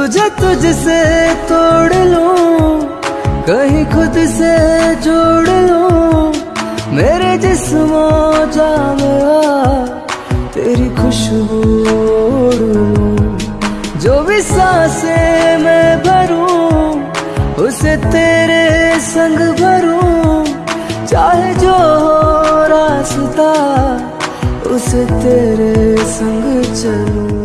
तुझे तुझसे तोड़ लूँ, कहीं खुद से जोड़ लूँ। मेरे जिस्मो जा तेरी खुशबू जो भी साँसें मैं भरूं, उसे तेरे संग भरूं। चाहे जो हो रास्ता, उसे तेरे संग चलूँ।